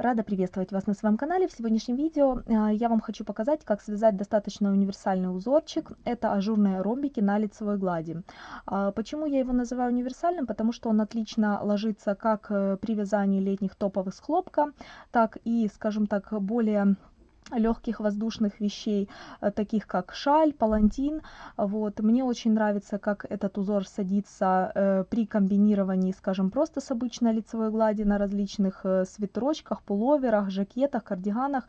Рада приветствовать вас на своем канале. В сегодняшнем видео а, я вам хочу показать, как связать достаточно универсальный узорчик. Это ажурные ромбики на лицевой глади. А, почему я его называю универсальным? Потому что он отлично ложится как э, при вязании летних топовых с хлопка, так и, скажем так, более легких воздушных вещей, э, таких как шаль, палантин. Вот. Мне очень нравится, как этот узор садится э, при комбинировании, скажем, просто с обычной лицевой глади на различных э, свитерочках, пуловерах, жакетах, кардиганах.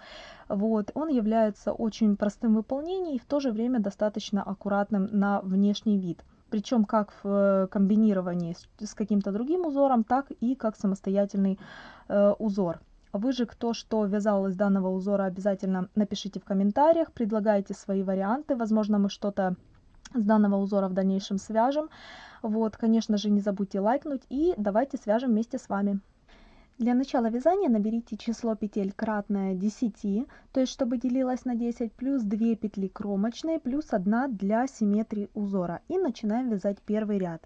Вот. Он является очень простым в выполнении и в то же время достаточно аккуратным на внешний вид причем как в э, комбинировании с, с каким-то другим узором, так и как самостоятельный э, узор. Вы же, кто что вязал из данного узора, обязательно напишите в комментариях, предлагайте свои варианты. Возможно, мы что-то с данного узора в дальнейшем свяжем. Вот, конечно же, не забудьте лайкнуть и давайте свяжем вместе с вами. Для начала вязания наберите число петель кратное 10, то есть чтобы делилось на 10, плюс 2 петли кромочные, плюс 1 для симметрии узора. И начинаем вязать первый ряд.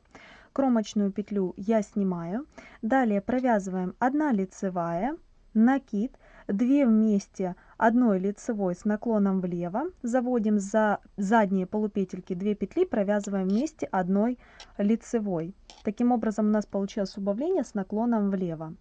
Кромочную петлю я снимаю. Далее провязываем 1 лицевая, накид, 2 вместе одной лицевой с наклоном влево, заводим за задние полупетельки 2 петли, провязываем вместе одной лицевой. Таким образом у нас получилось убавление с наклоном влево.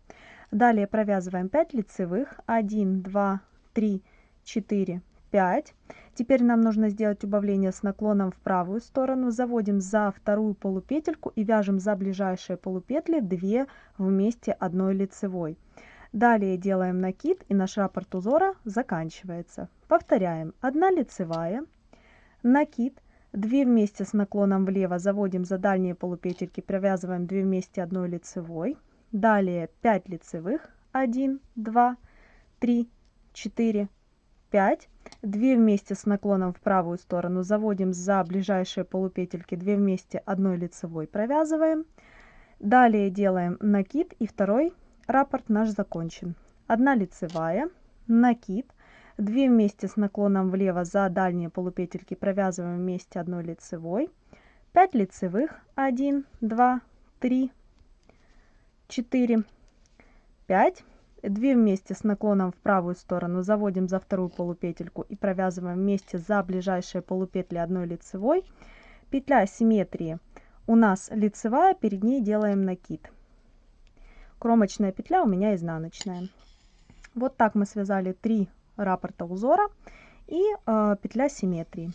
Далее провязываем 5 лицевых, 1, 2, 3, 4, 5. Теперь нам нужно сделать убавление с наклоном в правую сторону. Заводим за вторую полупетельку и вяжем за ближайшие полупетли 2 вместе одной лицевой. Далее делаем накид и наш раппорт узора заканчивается. Повторяем. 1 лицевая, накид, 2 вместе с наклоном влево заводим за дальние полупетельки, провязываем 2 вместе одной лицевой. Далее 5 лицевых, 1, 2, 3, 4, 5. 2 вместе с наклоном в правую сторону заводим за ближайшие полупетельки, 2 вместе одной лицевой провязываем. Далее делаем накид и второй Раппорт наш закончен. Одна лицевая, накид, 2 вместе с наклоном влево за дальние полупетельки провязываем вместе одной лицевой, 5 лицевых, 1, 2, 3, 4, 5, 2 вместе с наклоном в правую сторону заводим за вторую полупетельку и провязываем вместе за ближайшие полупетли одной лицевой. Петля симметрии. У нас лицевая, перед ней делаем накид кромочная петля у меня изнаночная. Вот так мы связали три раппорта узора и э, петля симметрии.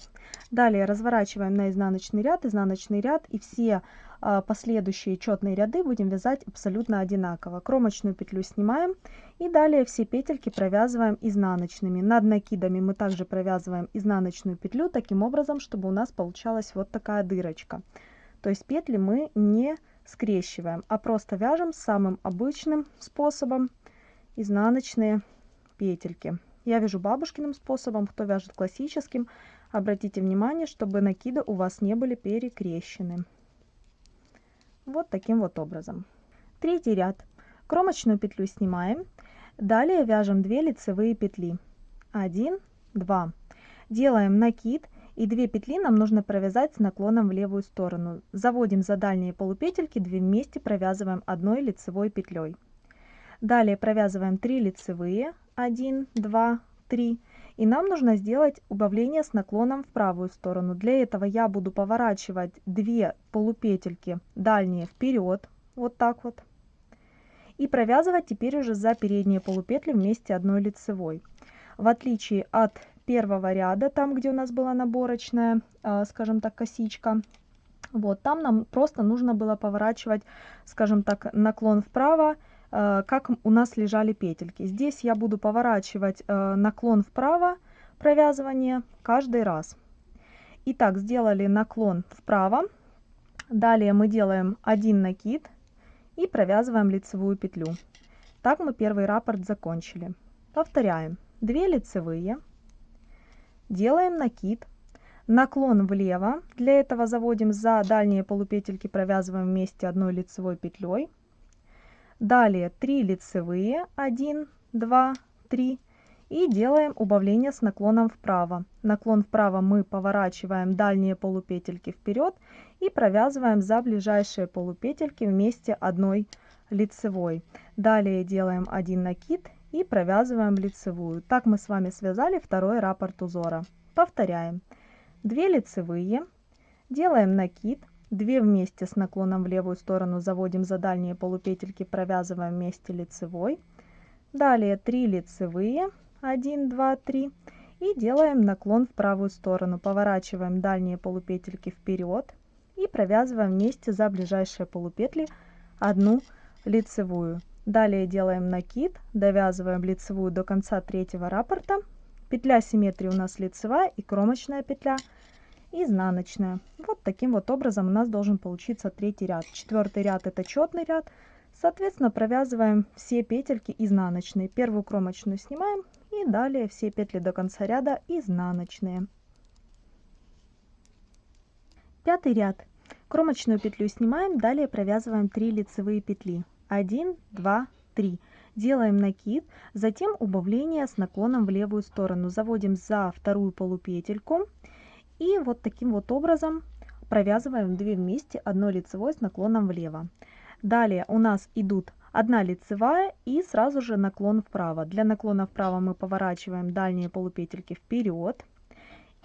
Далее разворачиваем на изнаночный ряд, изнаночный ряд и все э, последующие четные ряды будем вязать абсолютно одинаково. Кромочную петлю снимаем и далее все петельки провязываем изнаночными. Над накидами мы также провязываем изнаночную петлю таким образом, чтобы у нас получалась вот такая дырочка. То есть петли мы не скрещиваем, а просто вяжем самым обычным способом изнаночные петельки. Я вяжу бабушкиным способом, кто вяжет классическим, обратите внимание, чтобы накиды у вас не были перекрещены. Вот таким вот образом. Третий ряд. Кромочную петлю снимаем. Далее вяжем 2 лицевые петли. 1, 2. Делаем накид и 2 петли нам нужно провязать с наклоном в левую сторону. Заводим за дальние полупетельки 2 вместе провязываем одной лицевой петлей. Далее провязываем 3 лицевые, 1, 2, 3. И нам нужно сделать убавление с наклоном в правую сторону. Для этого я буду поворачивать 2 полупетельки дальние вперед, вот так вот. И провязывать теперь уже за передние полупетли вместе одной лицевой. В отличие от первого ряда, там, где у нас была наборочная, а, скажем так, косичка, вот, там нам просто нужно было поворачивать, скажем так, наклон вправо, а, как у нас лежали петельки. Здесь я буду поворачивать а, наклон вправо, провязывание каждый раз. Итак, сделали наклон вправо. Далее мы делаем один накид и провязываем лицевую петлю. Так мы первый раппорт закончили. Повторяем. 2 лицевые, делаем накид, наклон влево, для этого заводим за дальние полупетельки, провязываем вместе одной лицевой петлей. Далее 3 лицевые, 1, 2, 3 и делаем убавление с наклоном вправо. Наклон вправо мы поворачиваем дальние полупетельки вперед и провязываем за ближайшие полупетельки вместе одной лицевой. Далее делаем один накид и провязываем лицевую. Так мы с вами связали второй раппорт узора. Повторяем. 2 лицевые, делаем накид, 2 вместе с наклоном в левую сторону заводим за дальние полупетельки, провязываем вместе лицевой. Далее 3 лицевые, 1, 2, 3 и делаем наклон в правую сторону. Поворачиваем дальние полупетельки вперед и провязываем вместе за ближайшие полупетли одну лицевую. Далее делаем накид, довязываем лицевую до конца третьего раппорта. Петля симметрии у нас лицевая и кромочная петля изнаночная. Вот таким вот образом у нас должен получиться третий ряд. Четвертый ряд это четный ряд. Соответственно, провязываем все петельки изнаночные. Первую кромочную снимаем и далее все петли до конца ряда изнаночные. Пятый ряд. Кромочную петлю снимаем, далее провязываем 3 лицевые петли. 1, 2, 3. Делаем накид, затем убавление с наклоном в левую сторону. Заводим за вторую полупетельку и вот таким вот образом провязываем 2 вместе, одно лицевой с наклоном влево. Далее у нас идут одна лицевая и сразу же наклон вправо. Для наклона вправо мы поворачиваем дальние полупетельки вперед.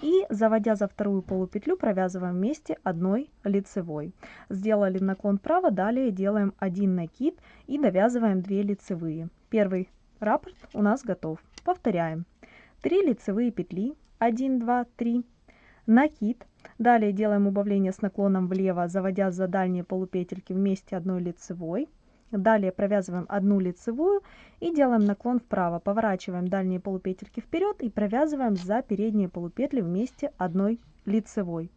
И заводя за вторую полупетлю провязываем вместе одной лицевой. Сделали наклон вправо, далее делаем один накид и довязываем 2 лицевые. Первый раппорт у нас готов. Повторяем. 3 лицевые петли, 1, 2, 3, накид. Далее делаем убавление с наклоном влево, заводя за дальние полупетельки вместе одной лицевой. Далее провязываем одну лицевую и делаем наклон вправо. Поворачиваем дальние полупетельки вперед и провязываем за передние полупетли вместе одной лицевой.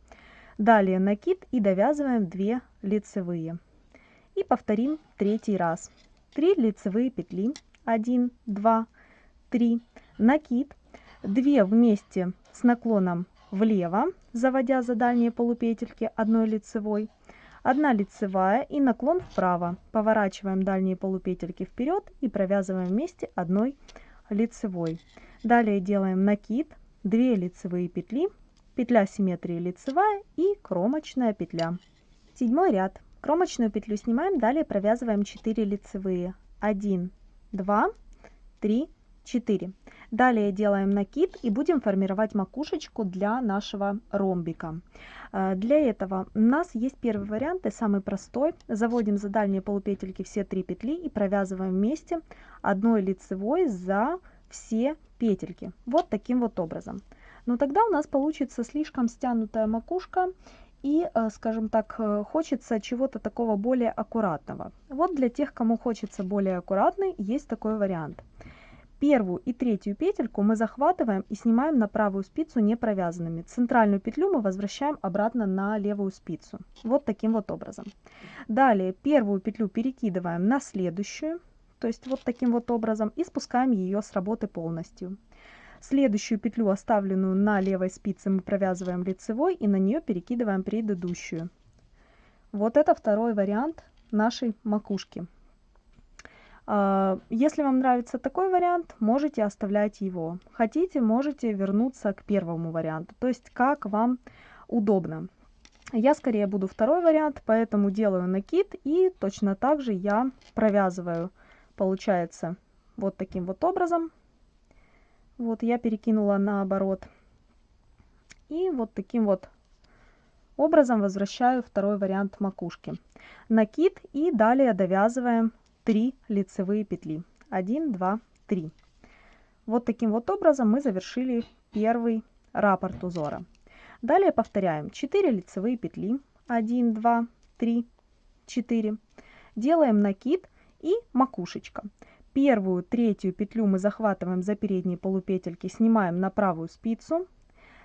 Далее накид и довязываем 2 лицевые. И повторим третий раз. 3 лицевые петли. 1, 2, 3. Накид. 2 вместе с наклоном влево, заводя за дальние полупетельки одной лицевой. 1 лицевая и наклон вправо. Поворачиваем дальние полупетельки вперед и провязываем вместе одной лицевой. Далее делаем накид, 2 лицевые петли, петля симметрии лицевая и кромочная петля. Седьмой ряд. Кромочную петлю снимаем, далее провязываем 4 лицевые. 1, 2, 3, 4. Далее делаем накид и будем формировать макушечку для нашего ромбика. Э, для этого у нас есть первый вариант и самый простой. Заводим за дальние полупетельки все три петли и провязываем вместе одной лицевой за все петельки. Вот таким вот образом. Но тогда у нас получится слишком стянутая макушка и, э, скажем так, э, хочется чего-то такого более аккуратного. Вот для тех, кому хочется более аккуратный, есть такой вариант. Первую и третью петельку мы захватываем и снимаем на правую спицу не провязанными. Центральную петлю мы возвращаем обратно на левую спицу. Вот таким вот образом. Далее первую петлю перекидываем на следующую, то есть вот таким вот образом, и спускаем ее с работы полностью. Следующую петлю, оставленную на левой спице, мы провязываем лицевой и на нее перекидываем предыдущую. Вот это второй вариант нашей макушки. А, если вам нравится такой вариант, можете оставлять его. Хотите, можете вернуться к первому варианту, то есть как вам удобно. Я скорее буду второй вариант, поэтому делаю накид и точно так же я провязываю, получается, вот таким вот образом. Вот я перекинула наоборот. И вот таким вот образом возвращаю второй вариант макушки. Накид и далее довязываем 3 лицевые петли. 1, 2, 3. Вот таким вот образом мы завершили первый раппорт узора. Далее повторяем 4 лицевые петли. 1, 2, 3, 4. Делаем накид и макушечка. Первую, третью петлю мы захватываем за передние полупетельки, снимаем на правую спицу.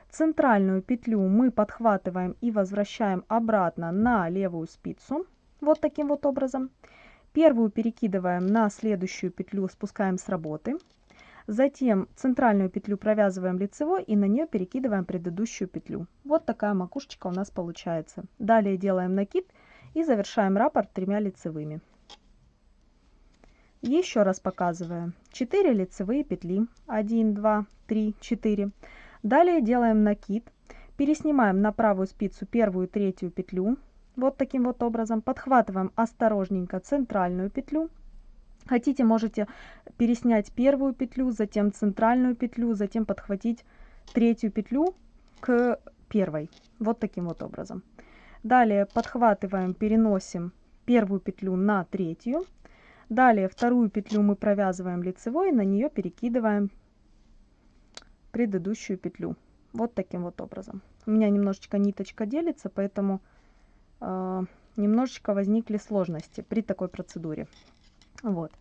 Центральную петлю мы подхватываем и возвращаем обратно на левую спицу. Вот таким вот образом. Первую перекидываем на следующую петлю, спускаем с работы. Затем центральную петлю провязываем лицевой и на нее перекидываем предыдущую петлю. Вот такая макушечка у нас получается. Далее делаем накид и завершаем раппорт тремя лицевыми. Еще раз показываю. 4 лицевые петли. 1, 2, 3, 4. Далее делаем накид. Переснимаем на правую спицу первую третью петлю вот таким вот образом. Подхватываем осторожненько центральную петлю. Хотите, можете переснять первую петлю, затем центральную петлю, затем подхватить третью петлю к первой. Вот таким вот образом. Далее подхватываем, переносим первую петлю на третью. Далее вторую петлю мы провязываем лицевой, на нее перекидываем предыдущую петлю. Вот таким вот образом. У меня немножечко ниточка делится, поэтому немножечко возникли сложности при такой процедуре. Вот.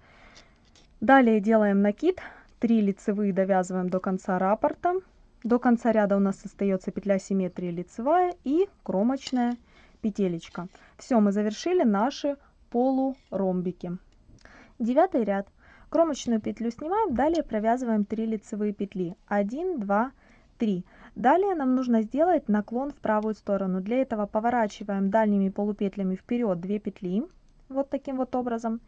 Далее делаем накид. 3 лицевые довязываем до конца раппорта. До конца ряда у нас остается петля симметрии лицевая и кромочная петелечка. Все, мы завершили наши полуромбики. Девятый ряд. Кромочную петлю снимаем, далее провязываем 3 лицевые петли. 1, 2, 3. Далее нам нужно сделать наклон в правую сторону. Для этого поворачиваем дальними полупетлями вперед 2 петли, вот таким вот образом.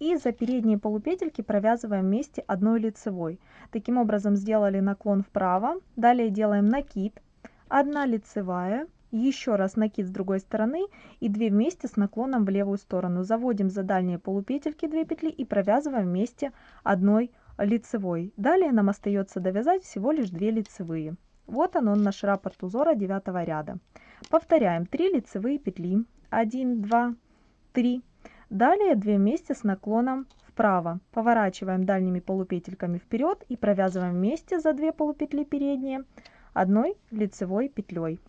И за передние полупетельки провязываем вместе одной лицевой. Таким образом сделали наклон вправо. Далее делаем накид, 1 лицевая, еще раз накид с другой стороны и 2 вместе с наклоном в левую сторону. Заводим за дальние полупетельки 2 петли и провязываем вместе одной лицевой. Далее нам остается довязать всего лишь 2 лицевые. Вот он, он наш раппорт узора 9 ряда. Повторяем 3 лицевые петли. 1, 2, 3. Далее 2 вместе с наклоном вправо. Поворачиваем дальними полупетельками вперед и провязываем вместе за 2 полупетли передние одной лицевой петлей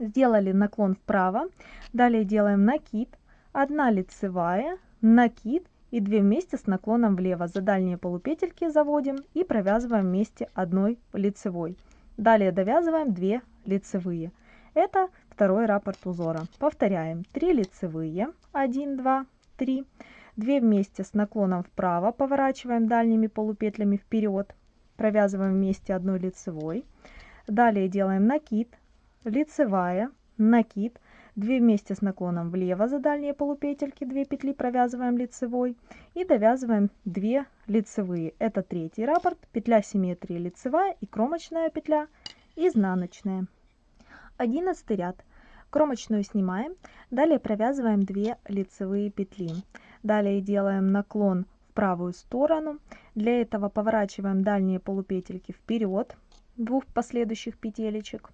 сделали наклон вправо, далее делаем накид, 1 лицевая, накид и 2 вместе с наклоном влево. За дальние полупетельки заводим и провязываем вместе одной лицевой. Далее довязываем 2 лицевые. Это второй раппорт узора. Повторяем. 3 лицевые, 1, 2, 3, 2 вместе с наклоном вправо, поворачиваем дальними полупетлями вперед, провязываем вместе одной лицевой. Далее делаем накид, лицевая, накид, 2 вместе с наклоном влево за дальние полупетельки, 2 петли провязываем лицевой и довязываем 2 лицевые. Это третий раппорт, петля симметрии лицевая и кромочная петля изнаночная. 11 ряд. Кромочную снимаем, далее провязываем 2 лицевые петли. Далее делаем наклон в правую сторону. Для этого поворачиваем дальние полупетельки вперед, двух последующих петелечек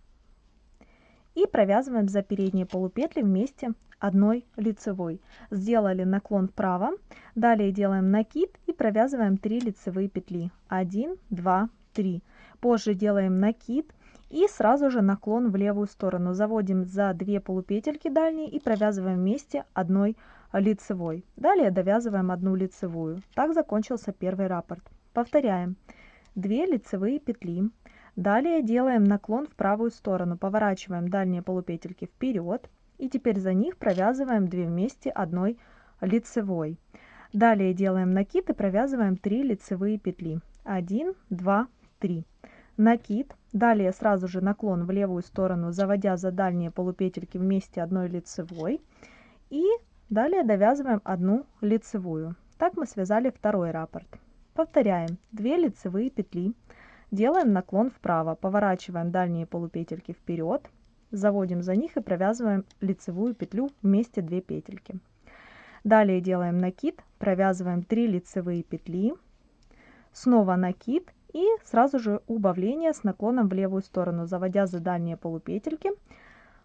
и провязываем за передние полупетли вместе одной лицевой. Сделали наклон вправо, далее делаем накид и провязываем 3 лицевые петли. 1, 2, 3. Позже делаем накид и сразу же наклон в левую сторону. Заводим за 2 полупетельки дальние и провязываем вместе одной лицевой. Далее довязываем одну лицевую. Так закончился первый раппорт. Повторяем. 2 лицевые петли, Далее делаем наклон в правую сторону, поворачиваем дальние полупетельки вперед и теперь за них провязываем 2 вместе одной лицевой. Далее делаем накид и провязываем 3 лицевые петли. 1, 2, 3. Накид. Далее сразу же наклон в левую сторону, заводя за дальние полупетельки вместе одной лицевой. И далее довязываем одну лицевую. Так мы связали второй раппорт. Повторяем. 2 лицевые петли. Делаем наклон вправо, поворачиваем дальние полупетельки вперед, заводим за них и провязываем лицевую петлю вместе 2 петельки. Далее делаем накид, провязываем 3 лицевые петли, снова накид и сразу же убавление с наклоном в левую сторону, заводя за дальние полупетельки,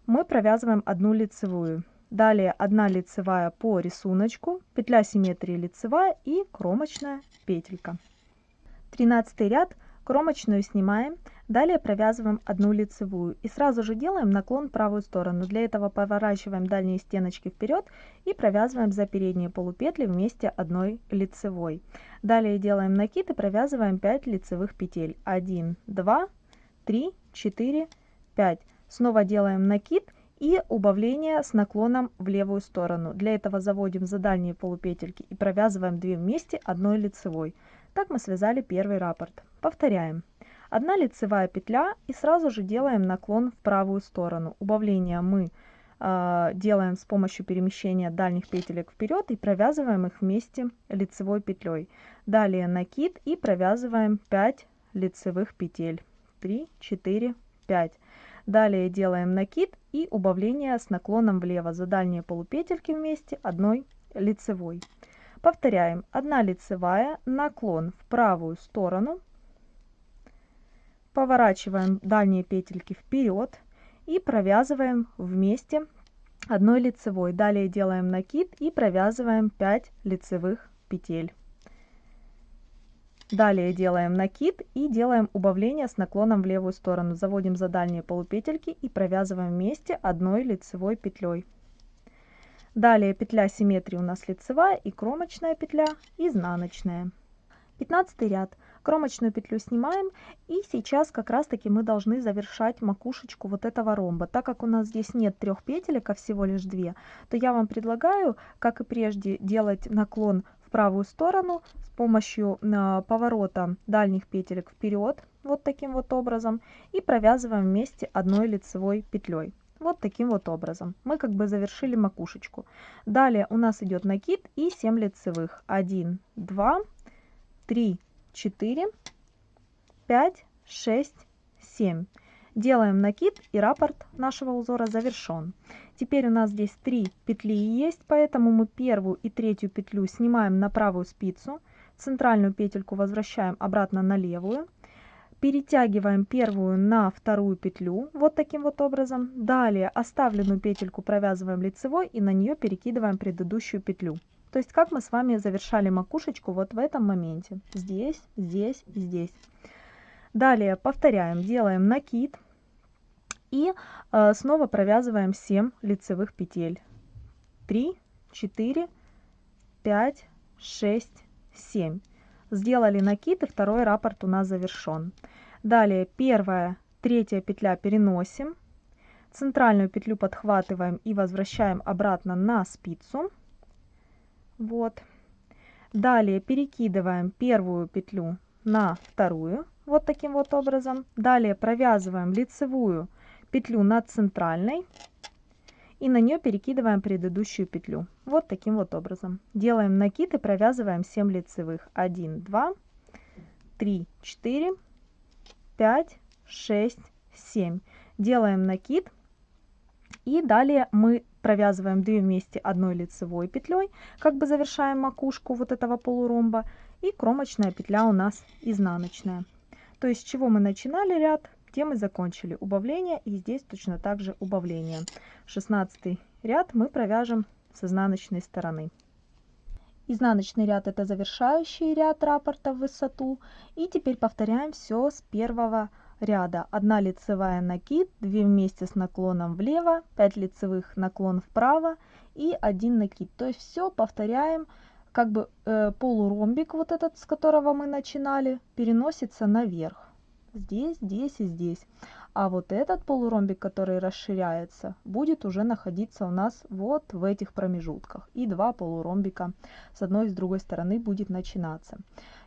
мы провязываем одну лицевую. Далее 1 лицевая по рисунку, петля симметрии лицевая и кромочная петелька. 13 ряд Кромочную снимаем, далее провязываем одну лицевую и сразу же делаем наклон в правую сторону. Для этого поворачиваем дальние стеночки вперед и провязываем за передние полупетли вместе одной лицевой. Далее делаем накид и провязываем 5 лицевых петель. 1, 2, 3, 4, 5. Снова делаем накид и убавление с наклоном в левую сторону. Для этого заводим за дальние полупетельки и провязываем 2 вместе одной лицевой. Так мы связали первый раппорт. Повторяем. Одна лицевая петля и сразу же делаем наклон в правую сторону. Убавление мы э, делаем с помощью перемещения дальних петелек вперед и провязываем их вместе лицевой петлей. Далее накид и провязываем 5 лицевых петель. 3, 4, 5. Далее делаем накид и убавление с наклоном влево за дальние полупетельки вместе одной лицевой. Повторяем. 1 лицевая, наклон в правую сторону. Поворачиваем дальние петельки вперед и провязываем вместе одной лицевой. Далее делаем накид и провязываем 5 лицевых петель. Далее делаем накид и делаем убавление с наклоном в левую сторону. Заводим за дальние полупетельки и провязываем вместе одной лицевой петлей. Далее петля симметрии у нас лицевая и кромочная петля изнаночная. 15 ряд. Кромочную петлю снимаем и сейчас как раз таки мы должны завершать макушечку вот этого ромба. Так как у нас здесь нет трех петелек, а всего лишь две, то я вам предлагаю, как и прежде, делать наклон правую сторону с помощью э, поворота дальних петелек вперед, вот таким вот образом, и провязываем вместе одной лицевой петлей. Вот таким вот образом. Мы как бы завершили макушечку. Далее у нас идет накид и 7 лицевых. 1, 2, 3, 4, 5, 6, 7. Делаем накид и раппорт нашего узора завершен. Теперь у нас здесь три петли есть, поэтому мы первую и третью петлю снимаем на правую спицу, центральную петельку возвращаем обратно на левую, перетягиваем первую на вторую петлю, вот таким вот образом. Далее оставленную петельку провязываем лицевой и на нее перекидываем предыдущую петлю. То есть как мы с вами завершали макушечку вот в этом моменте. Здесь, здесь, здесь. Далее повторяем, делаем накид и э, снова провязываем 7 лицевых петель. 3, 4, 5, 6, 7. Сделали накид и второй раппорт у нас завершен. Далее первая, третья петля переносим. Центральную петлю подхватываем и возвращаем обратно на спицу. Вот. Далее перекидываем первую петлю на вторую вот таким вот образом. Далее провязываем лицевую петлю над центральной и на нее перекидываем предыдущую петлю. Вот таким вот образом. Делаем накид и провязываем 7 лицевых. 1, 2, 3, 4, 5, 6, 7. Делаем накид и далее мы провязываем 2 вместе одной лицевой петлей, как бы завершаем макушку вот этого полуромба. И кромочная петля у нас изнаночная. То есть с чего мы начинали ряд, тем мы закончили убавление. И здесь точно так же убавление. 16 ряд мы провяжем с изнаночной стороны. Изнаночный ряд это завершающий ряд раппорта в высоту. И теперь повторяем все с первого ряда. 1 лицевая накид, 2 вместе с наклоном влево, 5 лицевых наклон вправо и 1 накид. То есть все повторяем как бы э, полуромбик вот этот, с которого мы начинали, переносится наверх. Здесь, здесь и здесь. А вот этот полуромбик, который расширяется, будет уже находиться у нас вот в этих промежутках. И два полуромбика с одной и с другой стороны будет начинаться.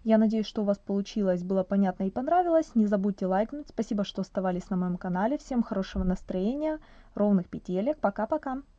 Я надеюсь, что у вас получилось, было понятно и понравилось. Не забудьте лайкнуть. Спасибо, что оставались на моем канале. Всем хорошего настроения, ровных петелек. Пока-пока.